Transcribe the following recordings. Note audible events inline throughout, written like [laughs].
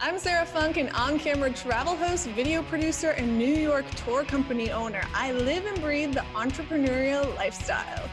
I'm Sarah Funk, an on camera travel host, video producer, and New York tour company owner. I live and breathe the entrepreneurial lifestyle.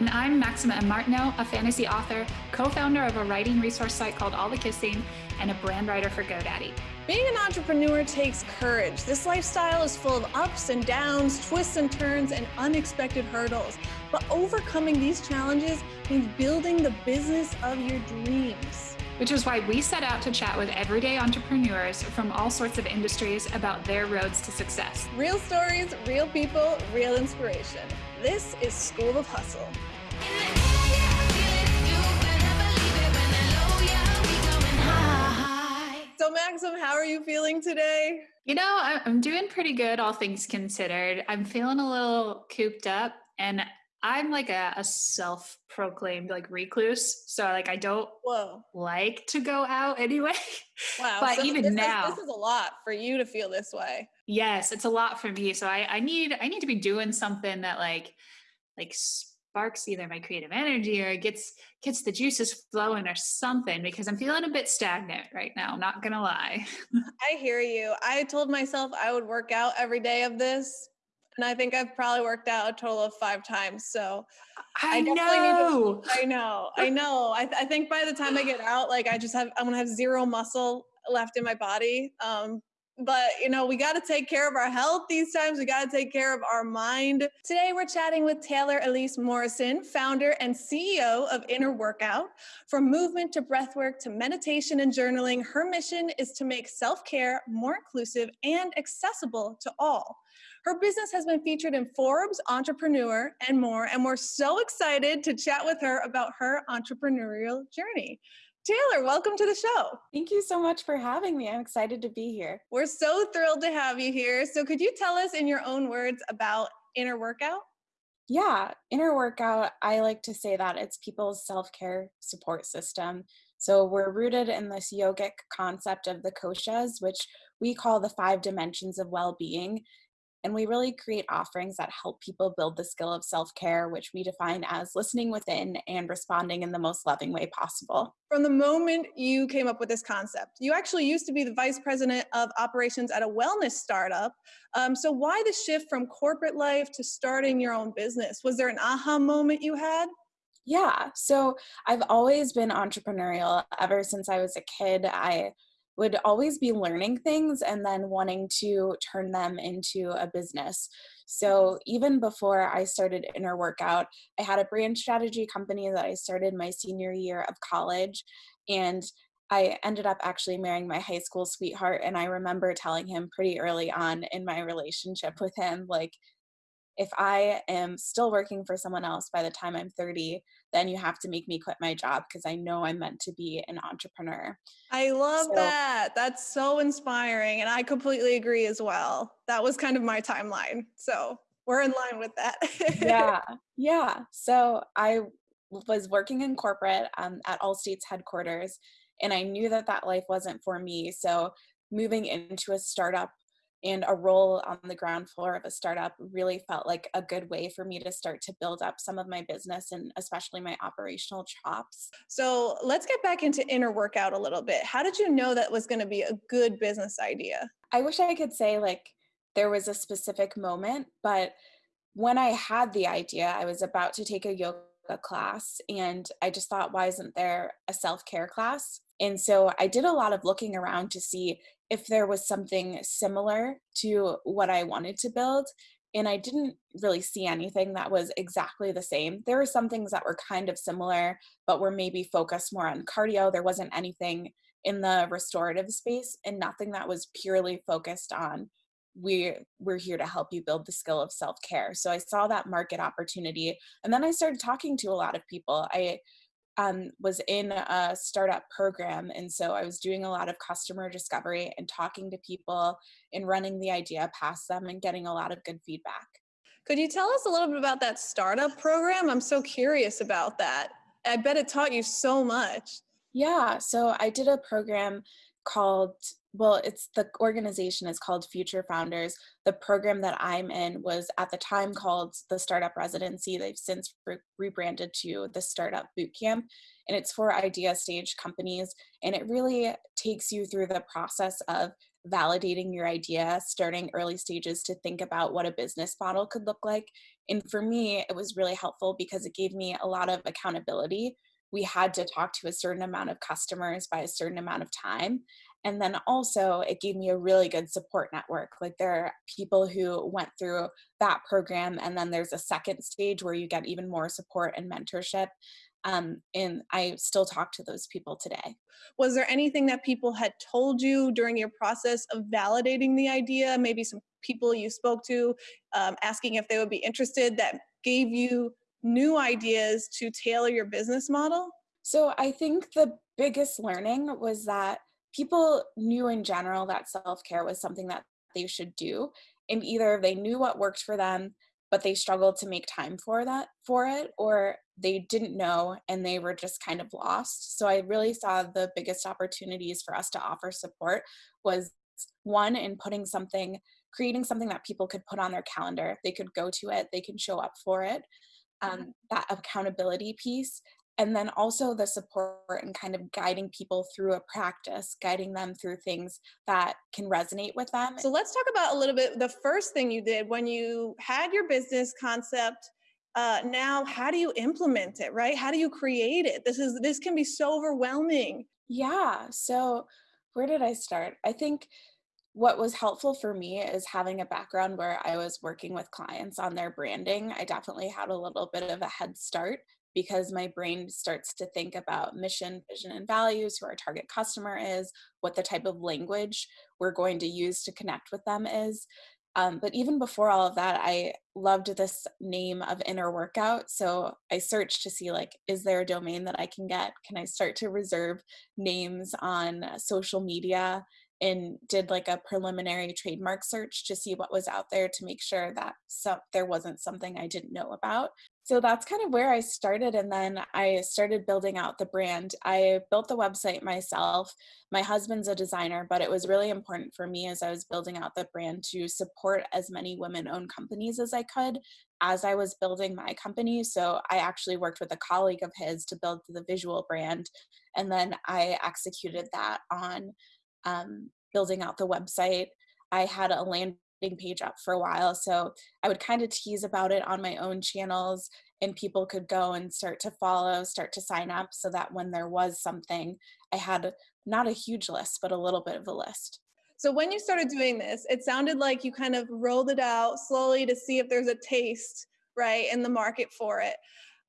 And I'm Maxima M. Martineau, a fantasy author, co founder of a writing resource site called All the Kissing, and a brand writer for GoDaddy. Being an entrepreneur takes courage. This lifestyle is full of ups and downs, twists and turns, and unexpected hurdles. But overcoming these challenges means building the business of your dreams. Which is why we set out to chat with everyday entrepreneurs from all sorts of industries about their roads to success. Real stories, real people, real inspiration. This is School of Hustle. So, Maxim, how are you feeling today? You know, I'm doing pretty good, all things considered. I'm feeling a little cooped up, and I'm like a, a self-proclaimed like recluse, so like I don't Whoa. like to go out anyway. [laughs] Wow. but so even now, is, this is a lot for you to feel this way. yes, it's a lot for me. So I, I need I need to be doing something that like like sparks either my creative energy or gets gets the juices flowing or something because I'm feeling a bit stagnant right now. I'm Not gonna lie. [laughs] I hear you. I told myself I would work out every day of this, and I think I've probably worked out a total of five times. So I, definitely know. Need to, I know. I know. I, th- I think by the time I get out, like I just have, I'm gonna have zero muscle left in my body. Um, but you know, we got to take care of our health these times. We got to take care of our mind. Today, we're chatting with Taylor Elyse Morrison, founder and CEO of Inner Workout. From movement to breathwork to meditation and journaling, her mission is to make self care more inclusive and accessible to all. Her business has been featured in Forbes, Entrepreneur, and more. And we're so excited to chat with her about her entrepreneurial journey. Taylor, welcome to the show. Thank you so much for having me. I'm excited to be here. We're so thrilled to have you here. So, could you tell us in your own words about Inner Workout? Yeah, Inner Workout, I like to say that it's people's self care support system. So, we're rooted in this yogic concept of the koshas, which we call the five dimensions of well being. And we really create offerings that help people build the skill of self care, which we define as listening within and responding in the most loving way possible. From the moment you came up with this concept, you actually used to be the vice president of operations at a wellness startup. Um, so, why the shift from corporate life to starting your own business? Was there an aha moment you had? Yeah, so I've always been entrepreneurial ever since I was a kid. I would always be learning things and then wanting to turn them into a business. So even before I started Inner Workout, I had a brand strategy company that I started my senior year of college. And I ended up actually marrying my high school sweetheart. And I remember telling him pretty early on in my relationship with him, like, if I am still working for someone else by the time I'm 30, then you have to make me quit my job because I know I'm meant to be an entrepreneur. I love so, that. That's so inspiring. And I completely agree as well. That was kind of my timeline. So we're in line with that. [laughs] yeah. Yeah. So I was working in corporate um, at Allstate's headquarters, and I knew that that life wasn't for me. So moving into a startup and a role on the ground floor of a startup really felt like a good way for me to start to build up some of my business and especially my operational chops. So let's get back into inner workout a little bit. How did you know that was going to be a good business idea? I wish I could say like there was a specific moment, but when I had the idea, I was about to take a yoga class and I just thought, why isn't there a self care class? And so I did a lot of looking around to see if there was something similar to what I wanted to build. And I didn't really see anything that was exactly the same. There were some things that were kind of similar, but were maybe focused more on cardio. There wasn't anything in the restorative space and nothing that was purely focused on we we're here to help you build the skill of self-care so i saw that market opportunity and then i started talking to a lot of people i um, was in a startup program. And so I was doing a lot of customer discovery and talking to people and running the idea past them and getting a lot of good feedback. Could you tell us a little bit about that startup program? I'm so curious about that. I bet it taught you so much. Yeah. So I did a program called well it's the organization is called future founders. The program that i'm in was at the time called the startup residency. They've since re- rebranded to the startup boot camp and it's for idea stage companies and it really takes you through the process of validating your idea starting early stages to think about what a business model could look like and for me it was really helpful because it gave me a lot of accountability we had to talk to a certain amount of customers by a certain amount of time and then also it gave me a really good support network. Like there are people who went through that program and then there's a second stage where you get even more support and mentorship um, and i still talk to those people today. Was there anything that people had told you during your process of validating the idea? Maybe some people you spoke to um, asking if they would be interested that gave you new ideas to tailor your business model? So i think the biggest learning was that people knew in general that self-care was something that they should do and either they knew what worked for them but they struggled to make time for that for it or they didn't know and they were just kind of lost. So i really saw the biggest opportunities for us to offer support was one in putting something creating something that people could put on their calendar. They could go to it. They can show up for it um, that accountability piece and then also the support and kind of guiding people through a practice guiding them through things that can resonate with them. So let's talk about a little bit the first thing you did when you had your business concept uh, now how do you implement it right? How do you create it? This is this can be so overwhelming. Yeah so where did i start? I think what was helpful for me is having a background where I was working with clients on their branding. I definitely had a little bit of a head start because my brain starts to think about mission, vision, and values, who our target customer is, what the type of language we're going to use to connect with them is. Um, but even before all of that, I loved this name of inner workout. So I searched to see like, is there a domain that I can get? Can I start to reserve names on social media? And did like a preliminary trademark search to see what was out there to make sure that so there wasn't something I didn't know about. So that's kind of where I started and then I started building out the brand. I built the website myself. My husband's a designer, but it was really important for me as I was building out the brand to support as many women-owned companies as I could as I was building my company. So I actually worked with a colleague of his to build the visual brand and then I executed that on um, building out the website. I had a landing page up for a while, so I would kind of tease about it on my own channels, and people could go and start to follow, start to sign up, so that when there was something, I had not a huge list, but a little bit of a list. So when you started doing this, it sounded like you kind of rolled it out slowly to see if there's a taste, right, in the market for it.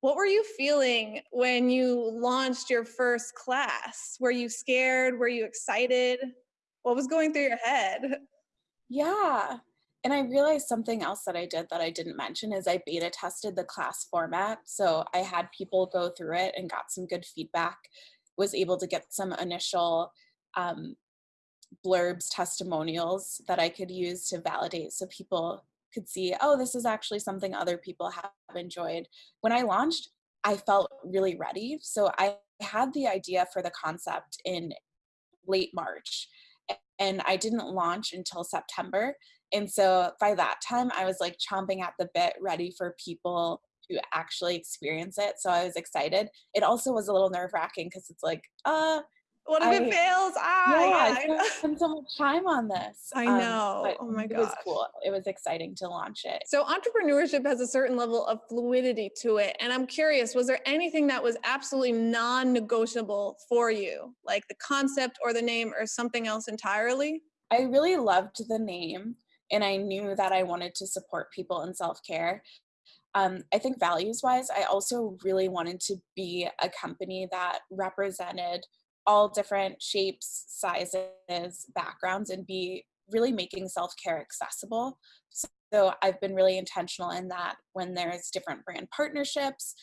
What were you feeling when you launched your first class? Were you scared? Were you excited? What was going through your head? [laughs] Yeah. And I realized something else that I did that I didn't mention is I beta tested the class format. So I had people go through it and got some good feedback, was able to get some initial um, blurbs, testimonials that I could use to validate so people could see, oh, this is actually something other people have enjoyed. When I launched, I felt really ready. So I had the idea for the concept in late March and I didn't launch until September. And so by that time, I was like chomping at the bit, ready for people to actually experience it. So I was excited. It also was a little nerve wracking because it's like, uh, what if I, it fails? Ah, yeah, yeah I spent so much time on this. I um, know. Um, oh my god, it was cool. It was exciting to launch it. So entrepreneurship has a certain level of fluidity to it, and I'm curious: was there anything that was absolutely non-negotiable for you, like the concept or the name, or something else entirely? I really loved the name, and I knew that I wanted to support people in self-care. Um, I think values wise, I also really wanted to be a company that represented all different shapes, sizes, backgrounds, and be really making self care accessible. So I've been really intentional in that when there's different brand partnerships,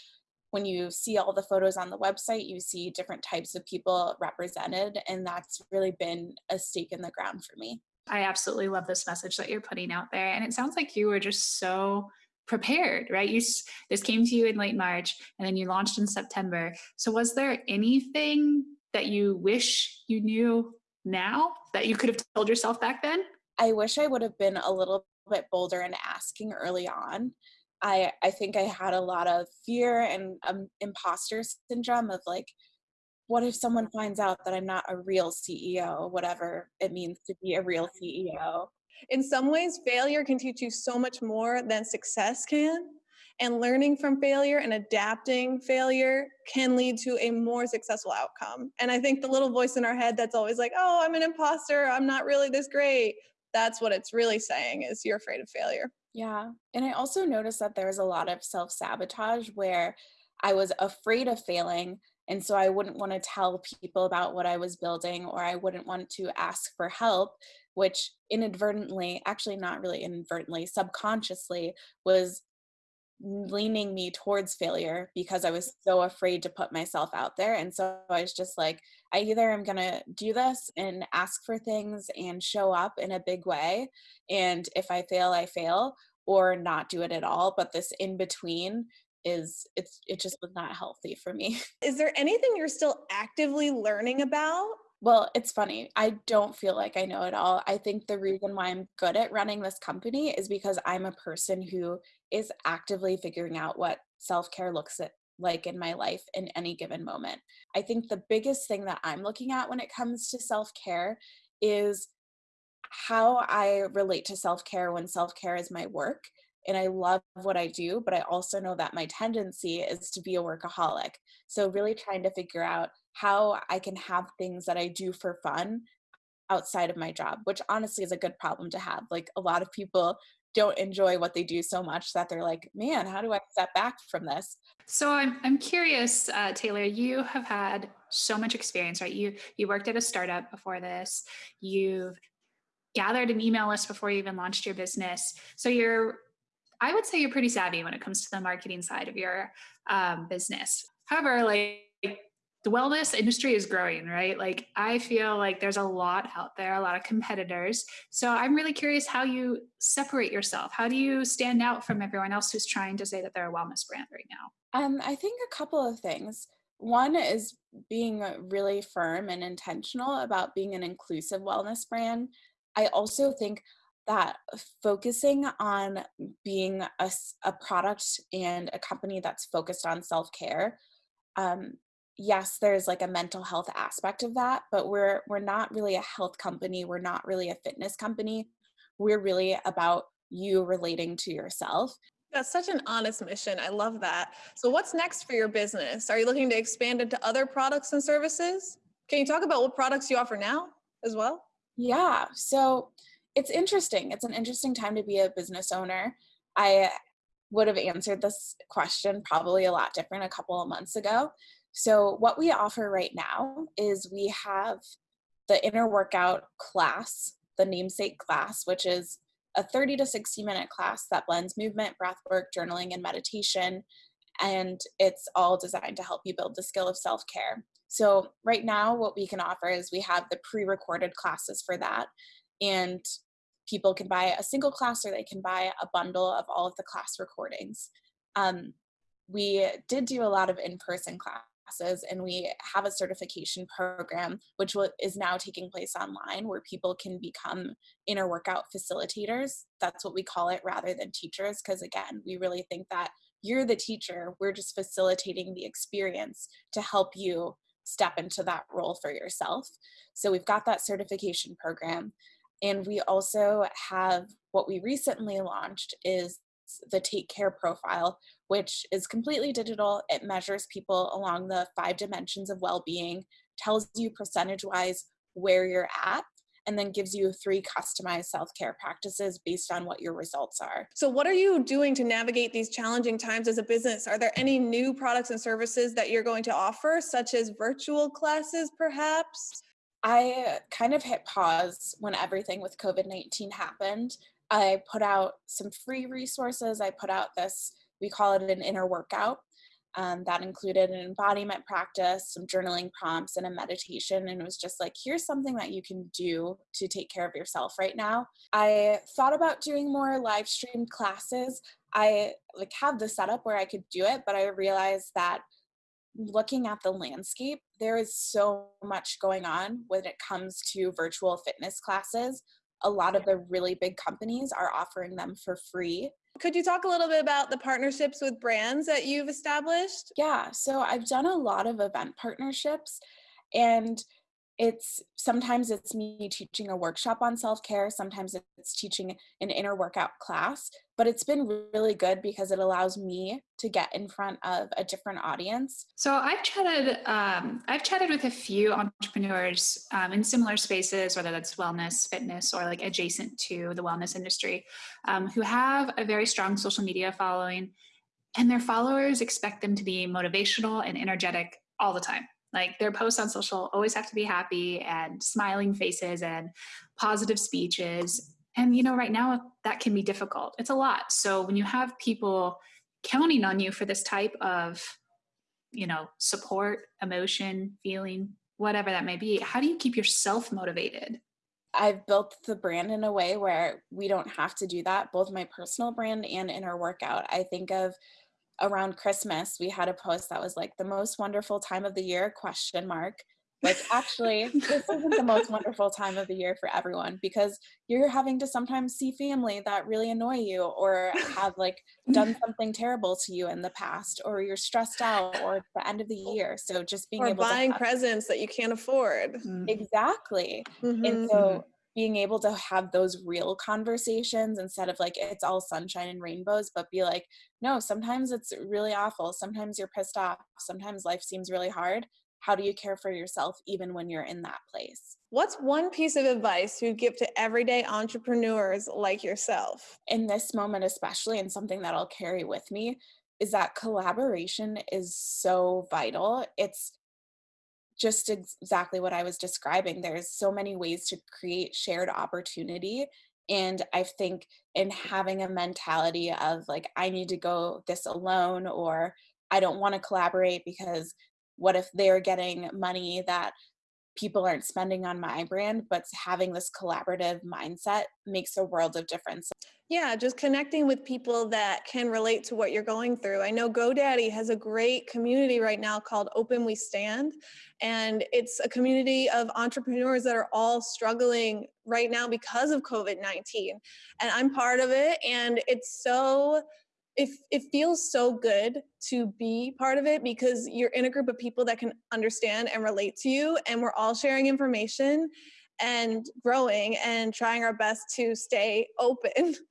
when you see all the photos on the website, you see different types of people represented, and that's really been a stake in the ground for me. I absolutely love this message that you're putting out there. And it sounds like you were just so prepared, right? You this came to you in late March and then you launched in September. So was there anything that you wish you knew now that you could have told yourself back then? I wish I would have been a little bit bolder in asking early on. I I think I had a lot of fear and um, imposter syndrome of like, what if someone finds out that I'm not a real CEO, whatever it means to be a real CEO. In some ways, failure can teach you so much more than success can. And learning from failure and adapting failure can lead to a more successful outcome. And I think the little voice in our head that's always like, oh, I'm an imposter, I'm not really this great, that's what it's really saying is you're afraid of failure. Yeah. And I also noticed that there was a lot of self sabotage where I was afraid of failing. And so I wouldn't want to tell people about what I was building, or I wouldn't want to ask for help, which inadvertently, actually, not really inadvertently, subconsciously was leaning me towards failure because I was mm. so afraid to put myself out there. And so I was just like, I either am going to do this and ask for things and show up in a big way. And if I fail, I fail, or not do it at all. But this in between is it's it just was not healthy for me. [laughs] Is there anything you're still actively learning about? Well, it's funny. I don't feel like I know it all. I think the reason why I'm good at running this company is because I'm a person who is actively figuring out what self care looks like in my life in any given moment. I think the biggest thing that I'm looking at when it comes to self care is how I relate to self care when self care is my work. And I love what I do, but I also know that my tendency is to be a workaholic. So, really trying to figure out how I can have things that I do for fun outside of my job, which honestly is a good problem to have. Like a lot of people don't enjoy what they do so much that they're like, man, how do I step back from this? So I'm I'm curious, uh, Taylor. You have had so much experience, right? You you worked at a startup before this. You've gathered an email list before you even launched your business. So you're, I would say, you're pretty savvy when it comes to the marketing side of your um, business. However, like the wellness industry is growing, right? Like I feel like there's a lot out there, a lot of competitors. So I'm really curious how you separate yourself. How do you stand out from everyone else who's trying to say that they're a wellness brand right now? Um, I think a couple of things. One is being really firm and intentional about being an inclusive wellness brand. I also think that focusing on being a, a product and a company that's focused on self care um, yes there's like a mental health aspect of that but we're we're not really a health company we're not really a fitness company. We're really about you relating to yourself. That's such an honest mission i love that. So what's next for your business? Are you looking to expand into other products and services? Can you talk about what products you offer now as well? Yeah so it's interesting it's an interesting time to be a business owner. I would have answered this question probably a lot different a couple of months ago so, what we offer right now is we have the inner workout class, the namesake class, which is a 30 to 60 minute class that blends movement, breath work, journaling, and meditation. And it's all designed to help you build the skill of self care. So, right now, what we can offer is we have the pre recorded classes for that. And people can buy a single class or they can buy a bundle of all of the class recordings. Um, we did do a lot of in person class classes and we have a certification program which is now taking place online where people can become inner workout facilitators. That's what we call it rather than teachers because again we really think that you're the teacher we're just facilitating the experience to help you step into that role for yourself. So we've got that certification program and we also have what we recently launched is the take care profile which is completely digital. It measures people along the five dimensions of well being, tells you percentage wise where you're at, and then gives you three customized self care practices based on what your results are. So, what are you doing to navigate these challenging times as a business? Are there any new products and services that you're going to offer, such as virtual classes, perhaps? I kind of hit pause when everything with COVID 19 happened. I put out some free resources. I put out this we call it an inner workout. Um, that included an embodiment practice, some journaling prompts, and a meditation. And it was just like, here's something that you can do to take care of yourself right now. I thought about doing more live streamed classes. I like have the setup where I could do it, but I realized that looking at the landscape, there is so much going on when it comes to virtual fitness classes. A lot of the really big companies are offering them for free. Could you talk a little bit about the partnerships with brands that you've established? Yeah, so I've done a lot of event partnerships and it's sometimes it's me teaching a workshop on self-care sometimes it's teaching an inner workout class but it's been really good because it allows me to get in front of a different audience. So i've chatted um, i've chatted with a few entrepreneurs um, in similar spaces whether that's wellness fitness or like adjacent to the wellness industry um, who have a very strong social media following and their followers expect them to be motivational and energetic all the time like their posts on social always have to be happy and smiling faces and positive speeches. And, you know, right now that can be difficult. It's a lot. So when you have people counting on you for this type of, you know, support, emotion, feeling, whatever that may be, how do you keep yourself motivated? I've built the brand in a way where we don't have to do that, both my personal brand and inner workout. I think of around Christmas, we had a post that was like the most wonderful time of the year question mark. Like actually, this isn't the most [laughs] wonderful time of the year for everyone because you're having to sometimes see family that really annoy you or have like done [laughs] something terrible to you in the past or you're stressed out or it's the end of the year. So just being or able buying to presents that you can't afford. Mm-hmm. Exactly. Mm-hmm. And so being able to have those real conversations instead of like it's all sunshine and rainbows but be like no sometimes it's really awful. Sometimes you're pissed off. Sometimes life seems really hard. How do you care for yourself even when you're in that place? What's one piece of advice you'd give to everyday entrepreneurs like yourself? In this moment especially and something that i'll carry with me is that collaboration is so vital. It's just exactly what I was describing. There's so many ways to create shared opportunity. And I think in having a mentality of like, I need to go this alone, or I don't want to collaborate because what if they're getting money that people aren't spending on my brand, but having this collaborative mindset makes a world of difference. Yeah, just connecting with people that can relate to what you're going through. I know GoDaddy has a great community right now called Open We Stand, and it's a community of entrepreneurs that are all struggling right now because of COVID 19. And I'm part of it, and it's so it, it feels so good to be part of it because you're in a group of people that can understand and relate to you and we're all sharing information and growing and trying our best to stay open. [laughs]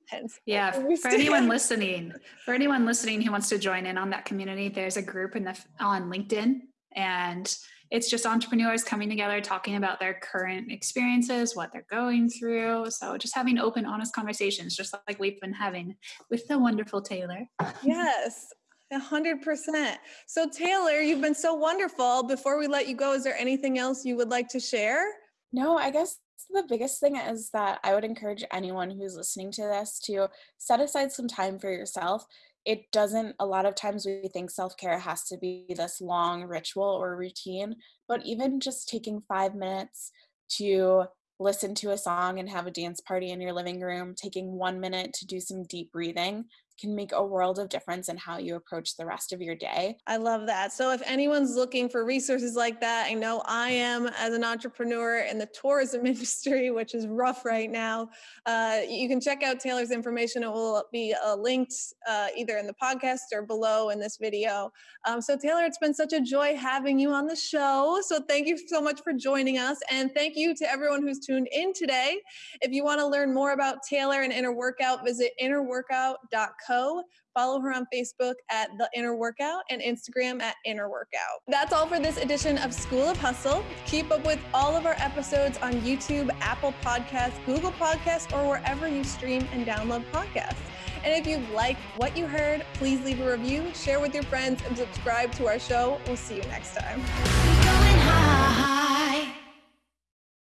Yeah, for anyone listening, for anyone listening who wants to join in on that community, there's a group in the on LinkedIn, and it's just entrepreneurs coming together, talking about their current experiences, what they're going through. So just having open, honest conversations, just like we've been having with the wonderful Taylor. Yes. A hundred percent. So Taylor, you've been so wonderful. Before we let you go, is there anything else you would like to share? No, I guess the biggest thing is that I would encourage anyone who's listening to this to set aside some time for yourself. It doesn't, a lot of times we think self care has to be this long ritual or routine, but even just taking five minutes to listen to a song and have a dance party in your living room, taking one minute to do some deep breathing, can make a world of difference in how you approach the rest of your day. I love that. So if anyone's looking for resources like that, I know I am as an entrepreneur in the tourism [laughs] industry, which is rough right now. Uh, you can check out Taylor's information. It will be uh, linked uh, either in the podcast or below in this video. Um, so Taylor, it's been such a joy having you on the show. So thank you so much for joining us. And thank you to everyone who's tuned in today. If you want to learn more about Taylor and Inner Workout, visit innerworkout.com Co. Follow her on Facebook at The Inner Workout and Instagram at Inner Workout. That's all for this edition of School of Hustle. Keep up with all of our episodes on YouTube, Apple Podcasts, Google Podcasts, or wherever you stream and download podcasts. And if you like what you heard, please leave a review, share with your friends, and subscribe to our show. We'll see you next time.